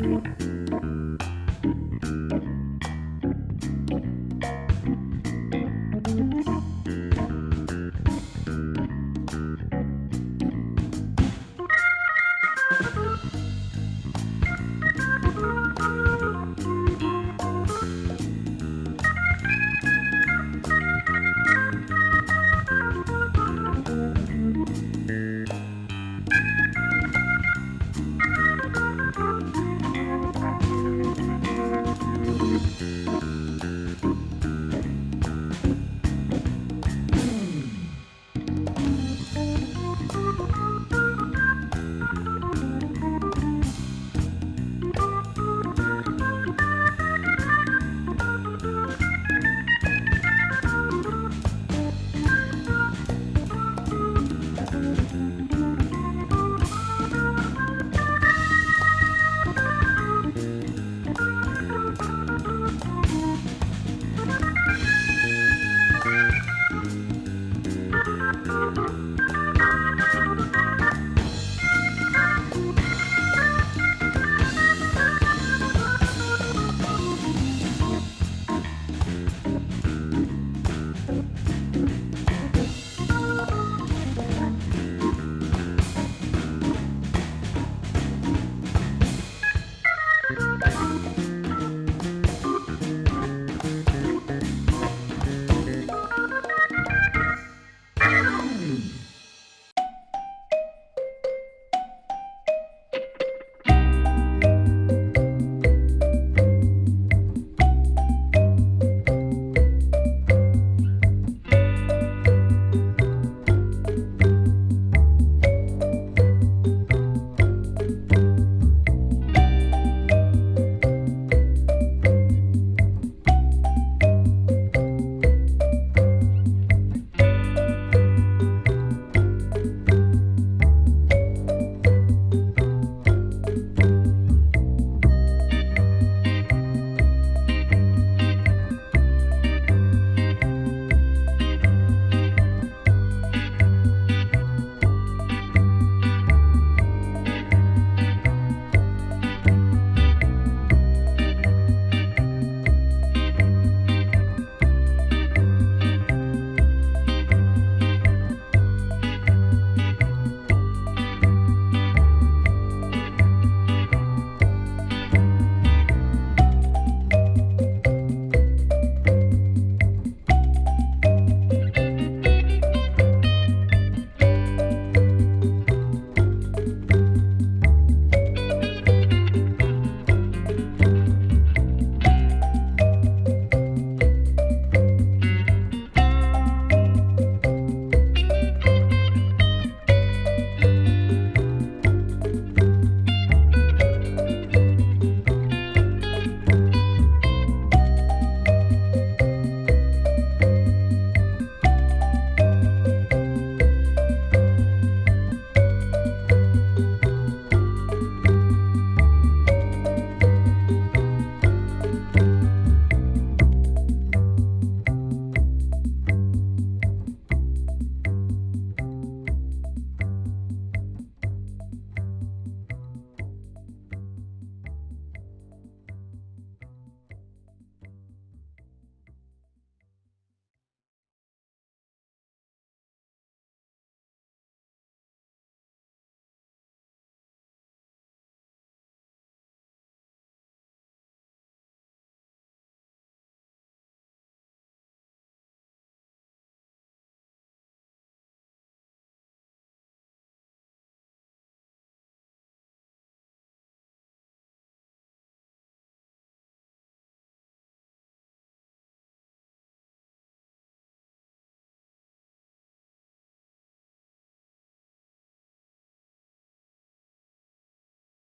thank uhum. you